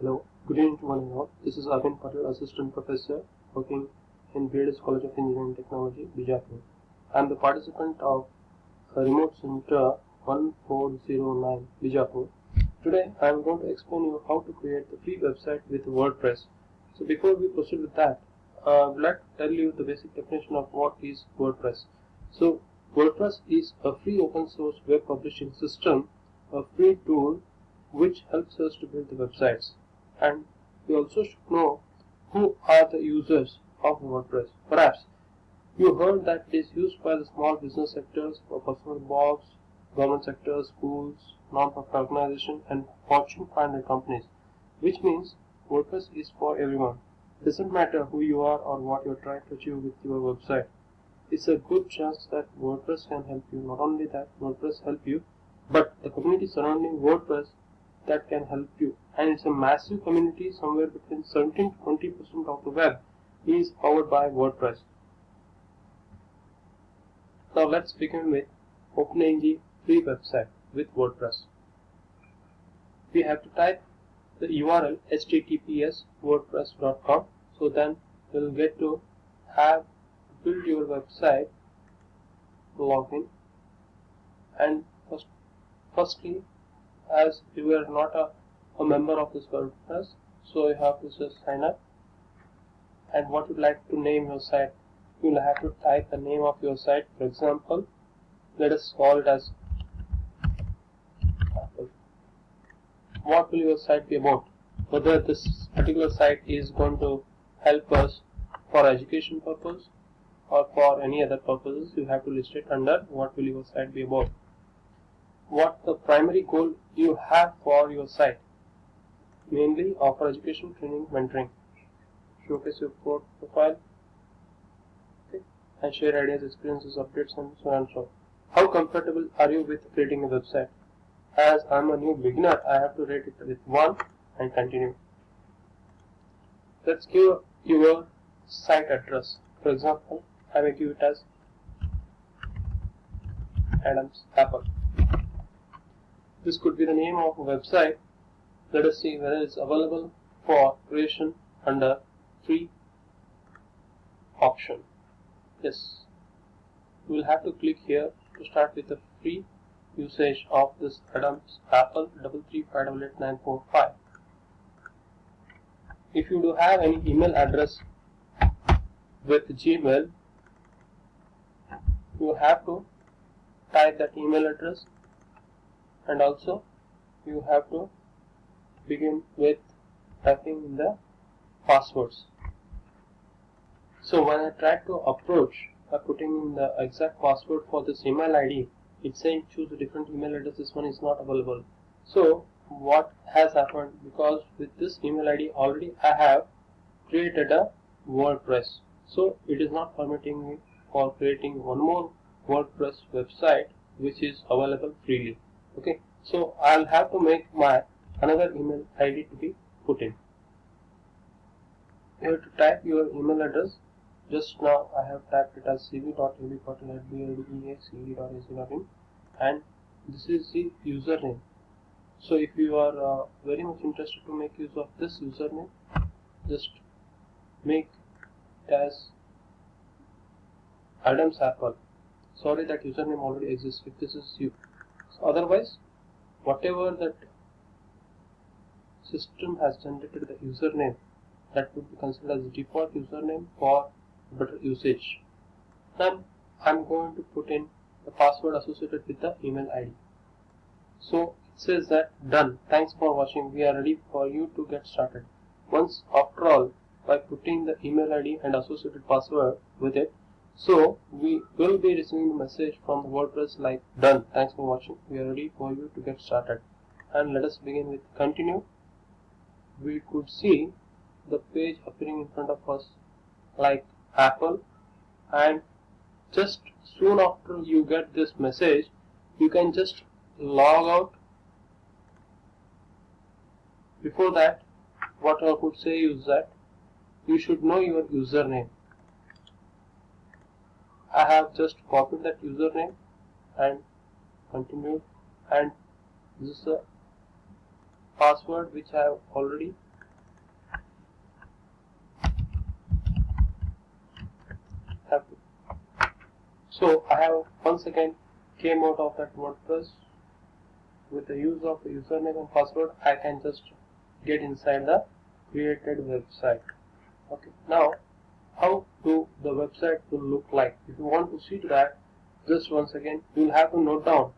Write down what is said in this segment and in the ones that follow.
Hello, good evening to one and all. This is Arvind Patil, Assistant Professor working in BLS College of Engineering Technology, Bijapur. I am the participant of Remote Center 1409, Bijapur. Today I am going to explain you how to create the free website with WordPress. So before we proceed with that, uh, I would like to tell you the basic definition of what is WordPress. So WordPress is a free open source web publishing system, a free tool which helps us to build the websites and we also should know who are the users of WordPress. Perhaps you heard that it is used by the small business sectors personal blogs, government sectors, schools, non-profit organizations and Fortune 500 companies, which means WordPress is for everyone. It doesn't matter who you are or what you're trying to achieve with your website. It's a good chance that WordPress can help you. Not only that WordPress help you, but the community surrounding WordPress that can help you and it's a massive community somewhere between 17 to 20 percent of the web is powered by WordPress. Now let's begin with opening the free website with WordPress. We have to type the URL https wordpress.com so then you'll get to have build your website login and first, firstly as you are not a, a member of this WordPress so you have to just sign up. And what you'd like to name your site you'll have to type the name of your site. For example let us call it as what will your site be about? Whether this particular site is going to help us for education purpose or for any other purposes you have to list it under what will your site be about. What the primary goal you have for your site. Mainly offer education, training, mentoring. Showcase your profile okay, and share ideas, experiences, updates and so on and so. How comfortable are you with creating a website? As I'm a new beginner, I have to rate it with 1 and continue. Let's give your site address. For example, I may give it as Adams Apple. This could be the name of a website. Let us see whether it's available for creation under free option. Yes, you will have to click here to start with the free usage of this Adams Apple double three five double eight nine four five. If you do have any email address with Gmail, you have to type that email address and also you have to begin with typing in the passwords. So when I try to approach by putting in the exact password for this email ID it's saying choose a different email address. This one is not available. So what has happened? Because with this email ID already I have created a WordPress. So it is not permitting me for creating one more WordPress website which is available freely. Okay? So I'll have to make my another email ID to be put in. You have to type your email address. Just now I have typed it as cv.abpatil@bldeace.ac.in and this is the username. So if you are uh, very much interested to make use of this username just make it as Adams Apple sorry that username already exists if this is you. Otherwise whatever that system has generated the username that would be considered as default username for better usage then I'm going to put in the password associated with the email ID so it says that done thanks for watching we are ready for you to get started once after all by putting the email ID and associated password with it so we will be receiving the message from WordPress like done. Thanks for watching. We are ready for you to get started. And let us begin with continue. We could see the page appearing in front of us like Apple. And just soon after you get this message you can just log out. Before that what I could say is that you should know your username. I have just copied that username and continued. And this is a password which I have already. Have so I have once again came out of that WordPress with the use of the username and password. I can just get inside the created website. Okay now how to the website will look like? If you want to see that just once again you'll have to note down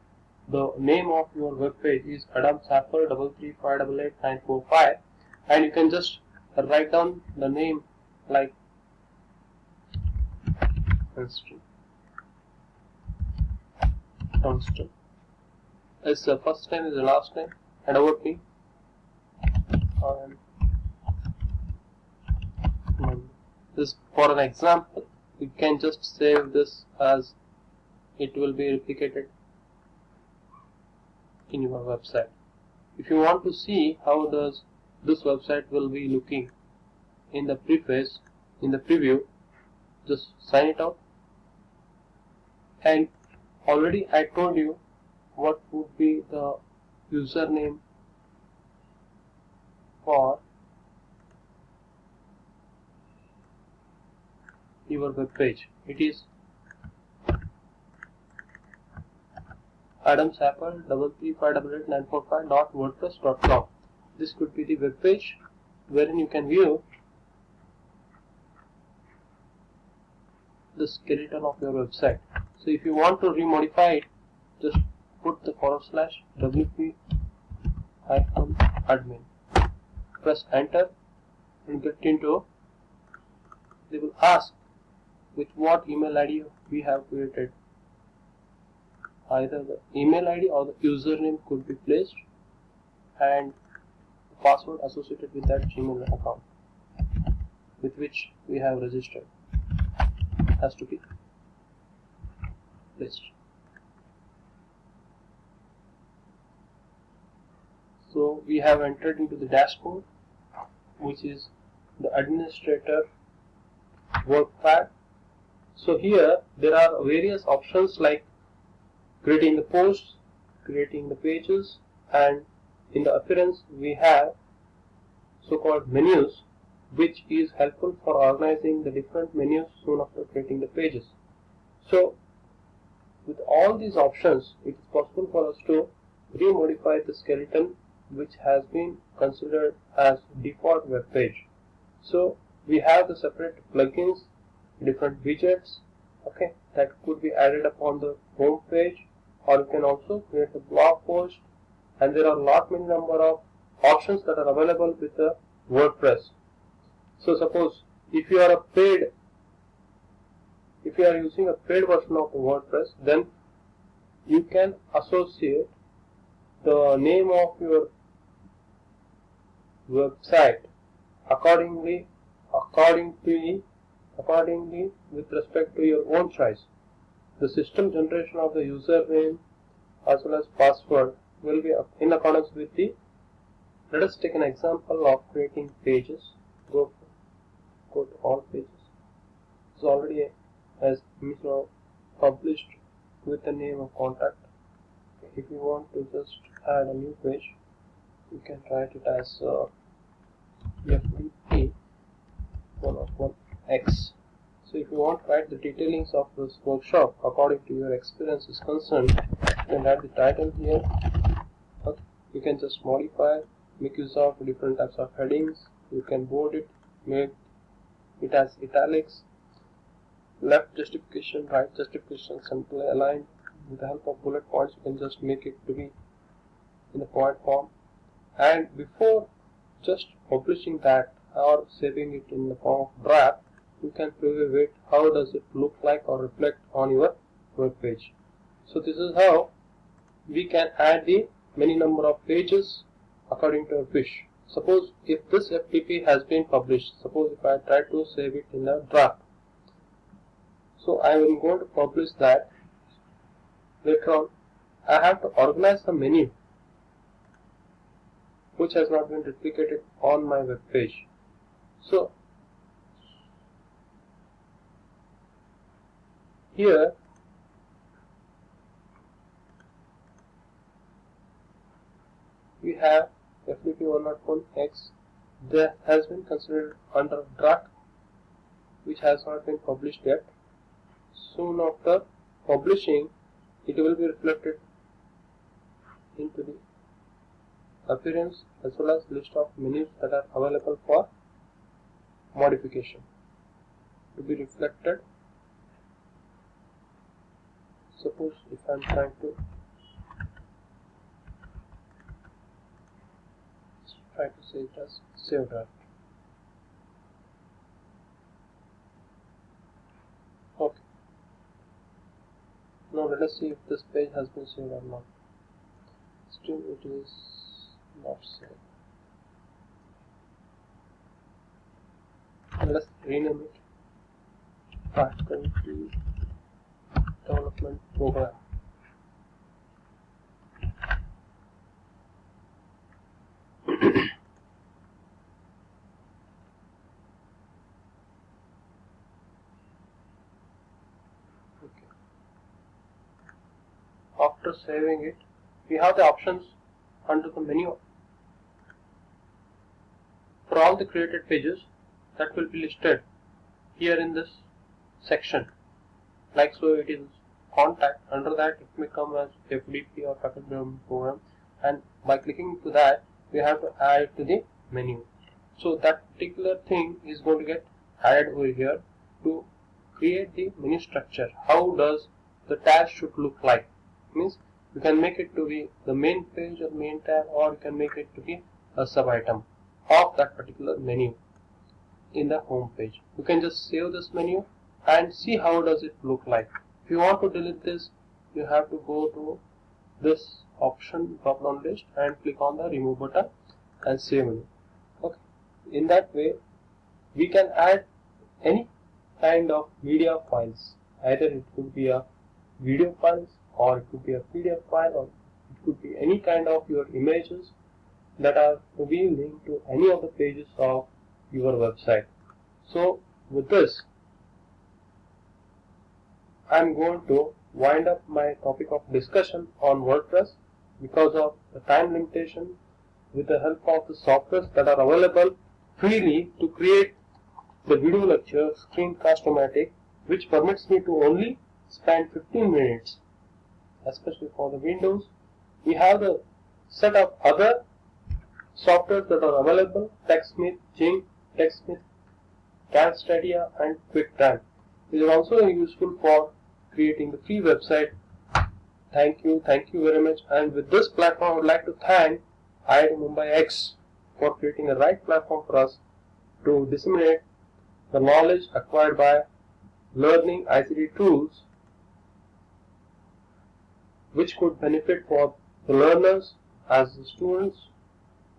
the name of your web page is Adams Apple double three five double eight nine four five and you can just write down the name like Winston. Winston. It's the first name is the last name and about me. And this for an example, you can just save this as it will be replicated in your website. If you want to see how does this website will be looking in the preface, in the preview, just sign it out. And already I told you what would be the username for your web page. It is Adams Apple double three five double eight nine four five dot wordpress dot com. This could be the web page wherein you can view the skeleton of your website. So if you want to remodify it, just put the forward slash wp admin. Press enter and get into. They will ask with what email ID we have created either the email ID or the username could be placed and the password associated with that Gmail account with which we have registered has to be placed. So we have entered into the dashboard which is the administrator work pad. So here there are various options like creating the posts, creating the pages and in the appearance we have so-called menus which is helpful for organizing the different menus soon after creating the pages. So with all these options it is possible for us to remodify the skeleton which has been considered as default web page. So we have the separate plugins, different widgets okay that could be added upon the home page or you can also create a blog post and there are lot many number of options that are available with the WordPress. So suppose if you are a paid if you are using a paid version of WordPress then you can associate the name of your website accordingly according to accordingly with respect to your own choice the system generation of the username as well as password will be in accordance with the let us take an example of creating pages. Go go to all pages. It's already as published with the name of contact. If you want to just add a new page you can write it as uh, FDP 101X so if you want to write the detailings of this workshop according to your experience is concerned, you can add the title here. You can just modify, make use of different types of headings. You can bold it, make it as italics, left justification, right justification, simply aligned. With the help of bullet points, you can just make it to be in the point form. And before just publishing that or saving it in the form of draft, you can preview it. How does it look like or reflect on your web page? So this is how we can add the many number of pages according to a wish. Suppose if this FDP has been published suppose if I try to save it in a draft. So I am going to publish that later on. I have to organize the menu which has not been replicated on my web page. So Here we have FDP 101 X that has been considered under draft which has not been published yet. Soon after publishing it will be reflected into the appearance as well as list of menus that are available for modification to be reflected suppose if I am trying to try to save it as save draft okay. Now let us see if this page has been saved or not. Still it is not saved. Let's rename it. Faculty development oh. program okay. after saving it we have the options under the menu. For all the created pages that will be listed here in this section like so it is contact under that it may come as FDP or packet development program. And by clicking to that we have to add to the menu. So that particular thing is going to get added over here to create the menu structure. How does the tab should look like? Means you can make it to be the main page or main tab or you can make it to be a sub item of that particular menu in the home page. You can just save this menu and see how does it look like. If you want to delete this you have to go to this option drop down list and click on the remove button and save menu. Okay. In that way we can add any kind of media files. Either it could be a video files or it could be a PDF file or it could be any kind of your images that are to be linked to any of the pages of your website. So with this I'm going to wind up my topic of discussion on WordPress because of the time limitation with the help of the softwares that are available freely to create the video lecture Screencast-O-Matic which permits me to only spend 15 minutes especially for the Windows we have the set of other softwares that are available TechSmith, Jing, TechSmith, Camtasia and QuickTime. These are also useful for creating the free website. Thank you, thank you very much and with this platform I would like to thank IIT Mumbai X for creating a right platform for us to disseminate the knowledge acquired by learning ICT tools which could benefit for the learners as the students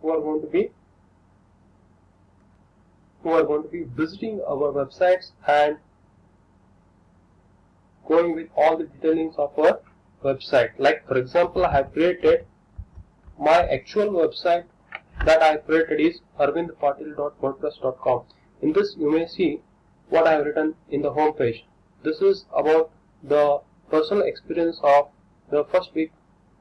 who are going to be who are going to be visiting our websites and going with all the detailings of our website. Like for example I have created my actual website that I have created is arvindpatil.wordpress.com in this you may see what I have written in the home page. This is about the personal experience of the first week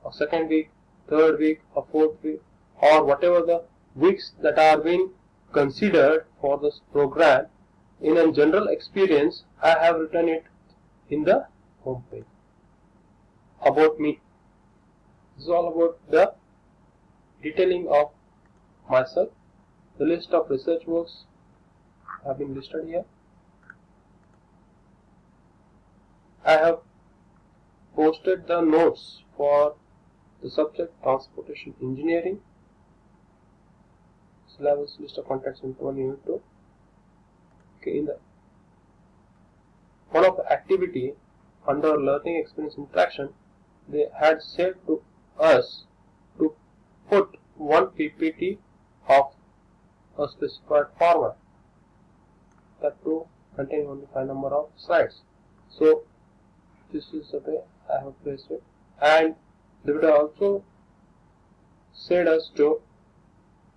or second week third week or fourth week or whatever the weeks that are being considered for this program. In a general experience I have written it in the home page. About me. This is all about the detailing of myself. The list of research works have been listed here. I have posted the notes for the subject transportation engineering. Syllabus list of contacts in 1 unit 2 okay in the one of the activity under learning experience interaction they had said to us to put one ppt of a specified format that to contain only five number of slides. So this is the way I have placed it. And they would also said us to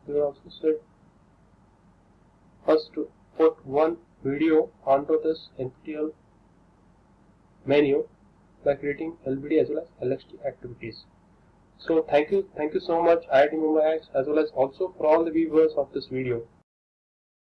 they also said us to put one video onto this NPTEL menu by creating LBD as well as LXD activities. So thank you, thank you so much IIT Mumbai as well as also for all the viewers of this video.